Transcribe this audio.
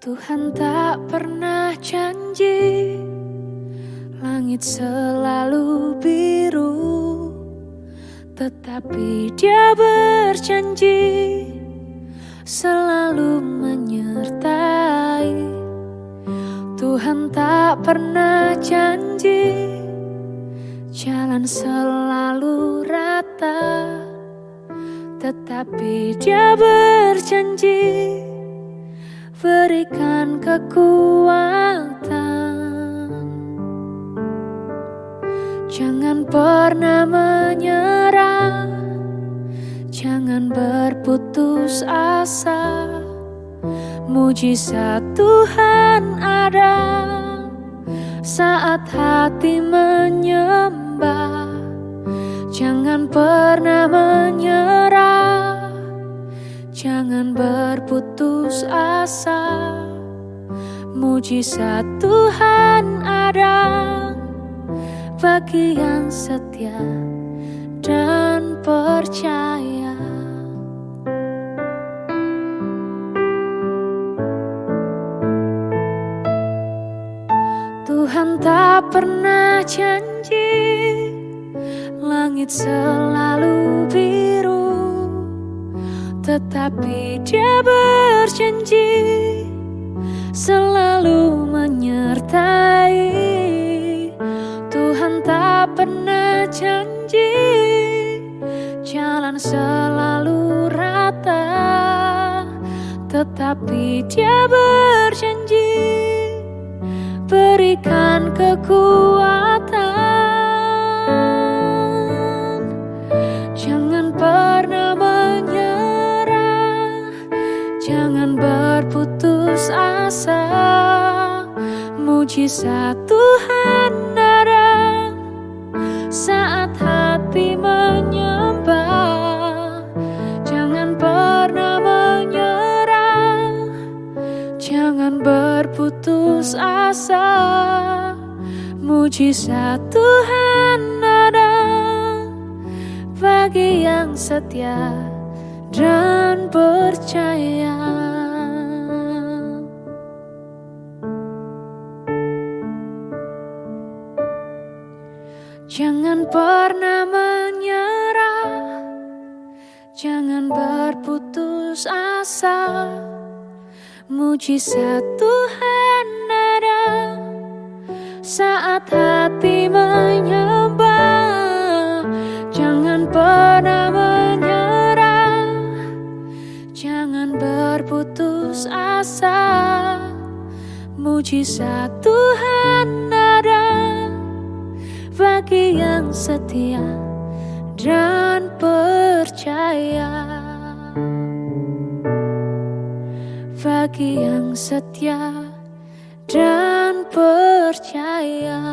Tuhan tak pernah janji Langit selalu biru. Tetapi dia berjanji Selalu menyertai. Tuhan tak pernah janji Jalan selalu rata. Tetapi dia berjanji berikan kekuatan. Jangan pernah menyerah. Jangan berputus asa. Mujizat Tuhan ada. Saat hati menyembah Jangan pernah menyerah asa Mujizat Tuhan ada Bagi yang setia dan percaya. Tuhan tak pernah janji Langit selalu tetapi dia berjanji selalu menyertai. Tuhan tak pernah janji jalan selalu rata Tetapi dia berjanji berikan kekuatan Mujizat Tuhan ada Saat hati menyembah Jangan pernah menyerah Jangan berputus asa. Mujizat Tuhan ada Bagi yang setia dan percaya Jangan pernah menyerah. Jangan berputus asa. Mujizat Tuhan ada Saat hati menyembah. Jangan pernah menyerah. Jangan berputus asa. Mujizat Tuhan ada bagi yang setia dan percaya. Bagi yang setia dan percaya